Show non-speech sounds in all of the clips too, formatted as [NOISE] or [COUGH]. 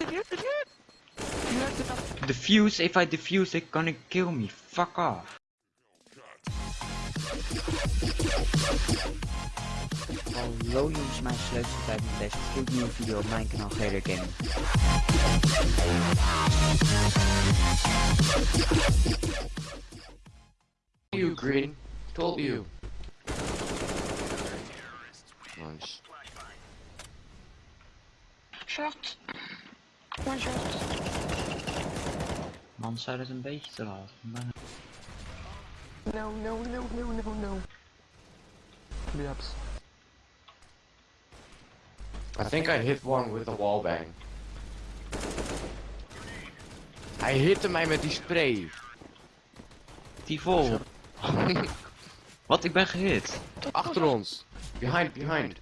defuse, defuse! You have enough. Defuse, if I defuse, they gonna kill me. Fuck off. Hallo jongens, mijn leukste tijd met deze gloednieuwe video op mijn kanaal GR Gaming. you, Green. Told you. Nice. Short. One short. Man, zou dat een beetje te laat. Maar... No, no, no, no, no, no. Yaps. I think I hit one with a wallbang. Hij hitte mij met die spray. Die vol. [LAUGHS] Wat, ik ben gehit. Achter ons. Behind, behind.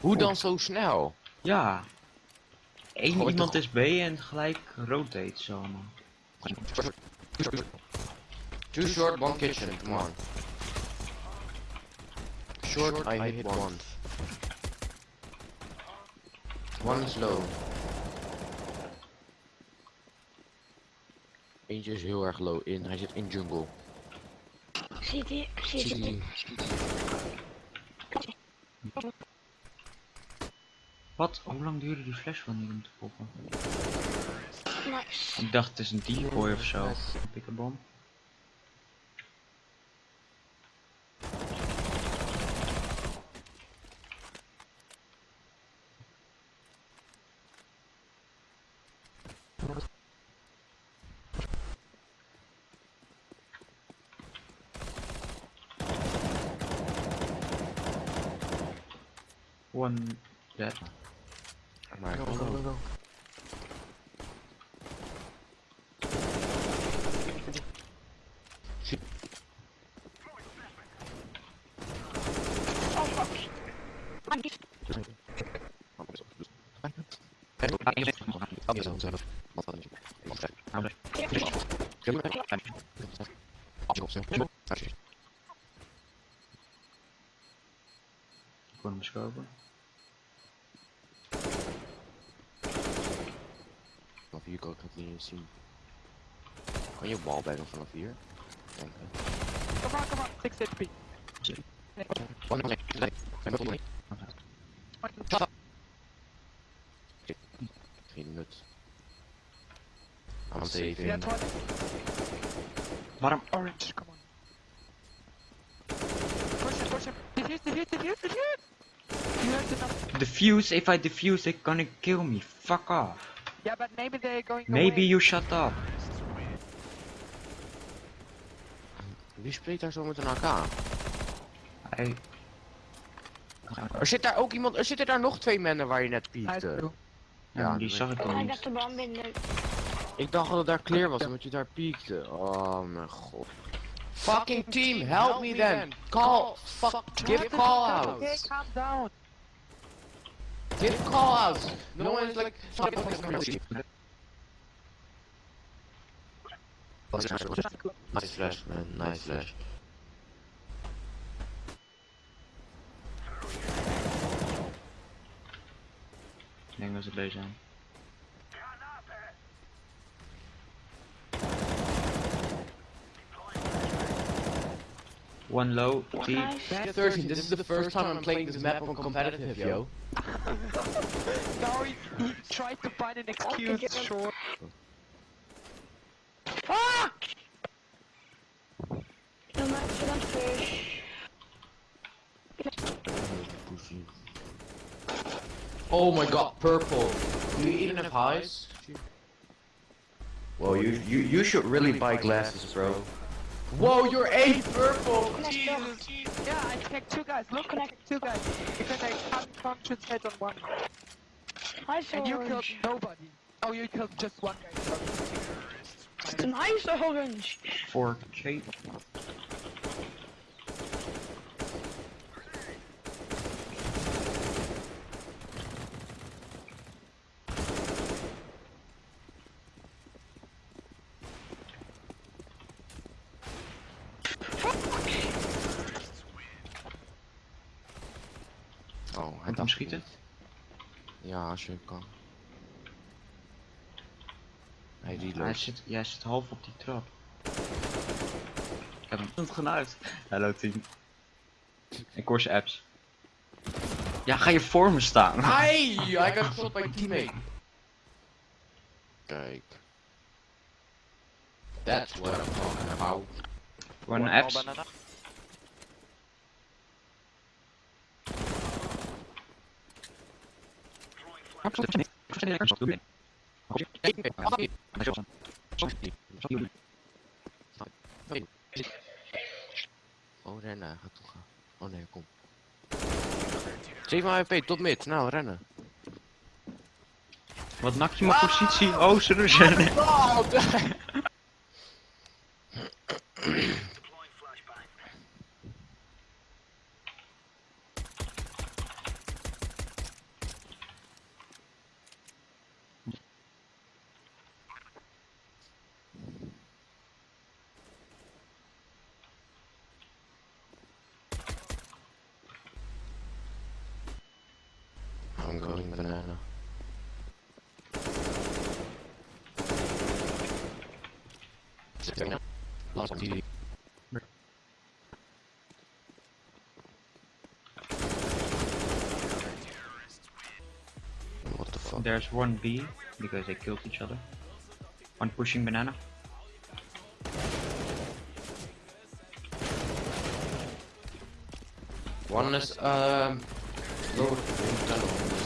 Hoe dan zo snel? Ja. Eén Gooi iemand toch- is B en gelijk rotate zo man. Too short, one kitchen, come on. Short, I hit one. One is low. Eentje is heel erg low in, hij zit in jungle. City. City. Wat? Hoe lang duurde die flash van die om te poppen? Nice. Ik dacht het is een decoy of zo. Pik een bom. One dead. Maar Go, go, go, go. Oh fuck. of you, go continue to see. Can you wall back in front of you? Thank you. Come on, come on, 6 HP. One minute, like, I'm going to Top! Three minutes. I'm saving. Yeah, Bottom orange, come on. Push it, push it. Defuse, defuse, defuse, defuse! Defuse, if I defuse, they're gonna kill me. Fuck off. Yeah, but maybe they're going Maybe away. you shut up. Wie spreekt daar zo met een AK? Hij... Er zit daar ook iemand, er zitten daar nog twee mannen waar je net piekte. Ja, Ja, die dat zag ik al niet. Ik dacht dat het daar clear was omdat je daar piekte. Oh mijn god. Fucking team, help me then. Call, fuck, give call Okay, outs. calm down. Get callouts. No one's like. Nice flash, man. Nice flash. There goes a Bejan. One low, T. Nice. 13, this is the first time I'm playing this map on competitive, yo. Now he, he tried to find an excuse, get him. sure. Fuck! No matter that fish. Oh my god, purple. Do you even have highs? Well, you you you should really buy glasses, bro. Whoa, you're eight purple! Let's go. Yeah, I checked two guys. Look, I two guys. Because I can't concentrate on one. Nice And you killed nobody. Oh, you killed just one guy. Nice orange. 4K. Oh, hij dacht schieten? Ja, als je kan. Hij Hij reload. zit, jij zit half op die trap. Ik heb hem niet genuit. Hallo team. Ik hoor zijn apps. Ja, ga je voor me staan? Hey, I got shot by teammate. Kijk. That's what I'm talking about. One apps. Oh, rennen. Ga toch gaan. Oh nee, kom. 7 HP, top mid. Nou, rennen. Wat nak je mijn positie? Oh, ze rennen. I'm banana. What the fuck? There's one B because they killed each other. One pushing banana. One is um lower in tunnel, small tunnel.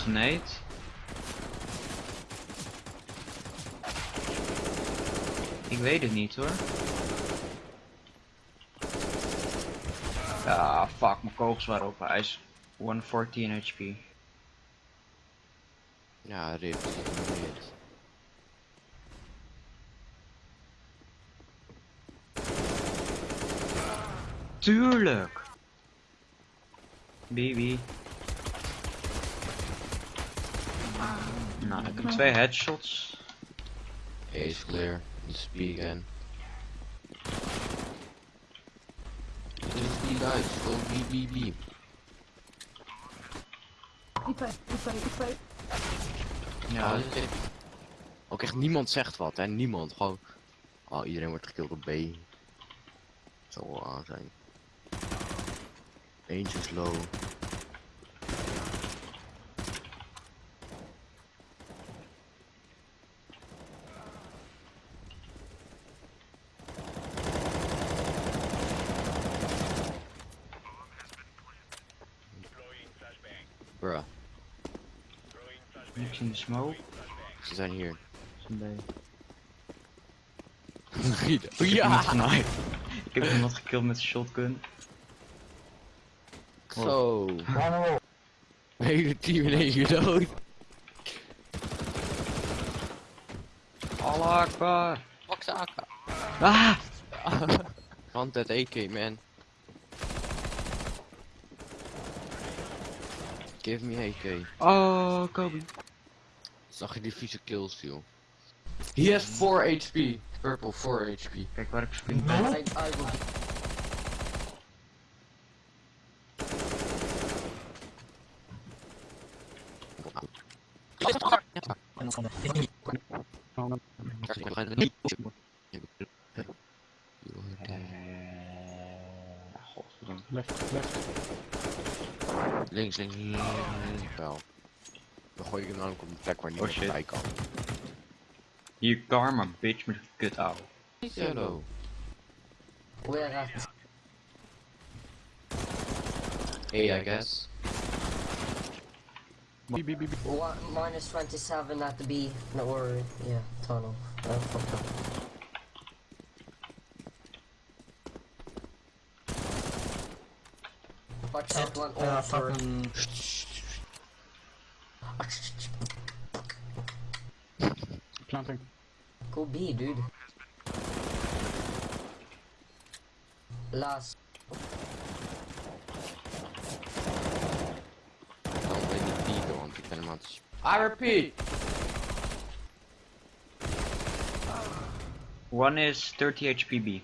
Genaaid. Ik weet het niet hoor. Ja, fuck, mijn kogels waren op. Hij is 114 HP. Ja, rip. Tuurlijk! BB. Nou, ik heb twee headshots. A is clear. Let's B again. Just B guys, go B B B. Ja, dit Ook echt niemand zegt wat, hè? Niemand. Gewoon. Oh, iedereen wordt gekilld op B. Zal wel aan zijn. Eentje is low. Niks in de smoke. ze zijn hier. Zijn bij- Gieden. Ik heb iemand heb iemand gekild met een shotgun. Zo. Hele team in één dood. Allah Akbar. Fuck Saka. Ah! Want dat AK man. Give me AK. Oh, Kobe. Zag je die vieze kills joh. He has 4 HP. Purple 4 HP. Kijk waar ik sprint ben. Eh, Godverdomme. Links, links, links, links. Wel. Dan gooi ik hem namelijk op een plek waar niemand shit. bij kan. Hier, karma, bitch, met een kut ouwe. Hello. Where at? Hey, I guess. One, minus 27 at the B. No, or, yeah, tunnel. Oh, fuck up. Watch out, one uh, for... Planting. Go B, dude. Last. B. I repeat! One is 30 HPB.